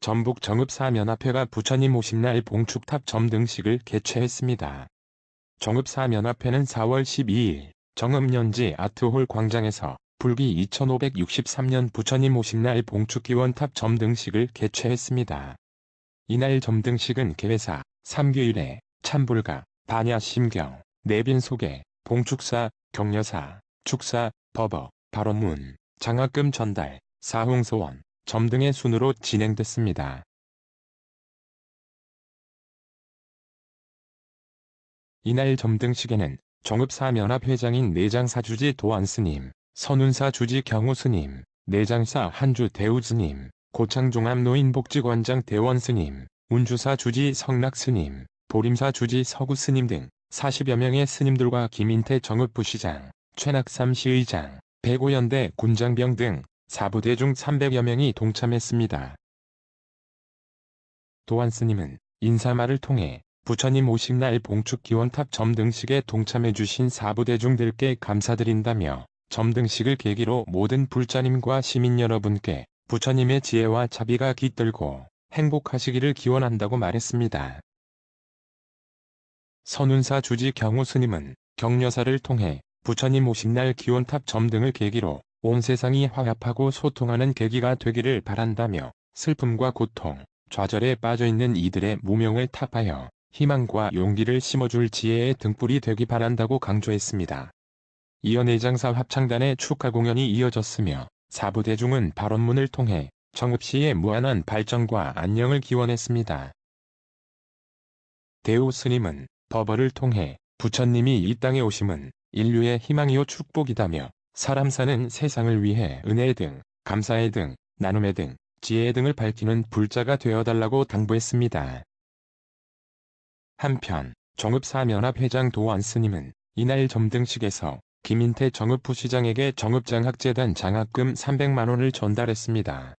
전북 정읍사면합회가 부처님 오신 날 봉축탑 점 등식을 개최했습니다. 정읍사면합회는 4월 12일 정읍연지 아트홀 광장에서 불기 2563년 부처님 오신 날 봉축기원탑 점 등식을 개최했습니다. 이날 점 등식은 개회사, 삼규일에 참불가, 반야심경, 내빈소개, 봉축사, 격려사, 축사, 법어, 발언문, 장학금 전달, 사홍소원, 점 등의 순으로 진행됐습니다. 이날 점등식에는 정읍사면합 회장인 내장사 주지 도안 스님, 선운사 주지 경호 스님, 내장사 한주 대우 스님, 고창종합노인복지관장 대원 스님, 운주사 주지 성락 스님, 보림사 주지 서구 스님 등 40여 명의 스님들과 김인태 정읍부시장, 최낙삼 시의장, 배고연대 군장병 등 사부대 중 300여 명이 동참했습니다. 도안 스님은 인사말을 통해 부처님 오신날 봉축 기원탑 점등식에 동참해주신 사부대 중들께 감사드린다며 점등식을 계기로 모든 불자님과 시민 여러분께 부처님의 지혜와 자비가 깃들고 행복하시기를 기원한다고 말했습니다. 선운사 주지 경호 스님은 격려사를 통해 부처님 오신 날 기원탑 점등을 계기로 온 세상이 화합하고 소통하는 계기가 되기를 바란다며 슬픔과 고통, 좌절에 빠져있는 이들의 무명을 타파하여 희망과 용기를 심어줄 지혜의 등불이 되기 바란다고 강조했습니다. 이어 내장사 합창단의 축하 공연이 이어졌으며 사부 대중은 발언문을 통해 정읍시의 무한한 발전과 안녕을 기원했습니다. 대우 스님은 법어를 통해 부처님이 이 땅에 오심은 인류의 희망이요 축복이다며 사람 사는 세상을 위해 은혜 등, 감사의 등, 나눔의 등, 지혜 등을 밝히는 불자가 되어달라고 당부했습니다. 한편 정읍사면합 회장 도안 스님은 이날 점등식에서 김인태 정읍 부시장에게 정읍장학재단 장학금 300만원을 전달했습니다.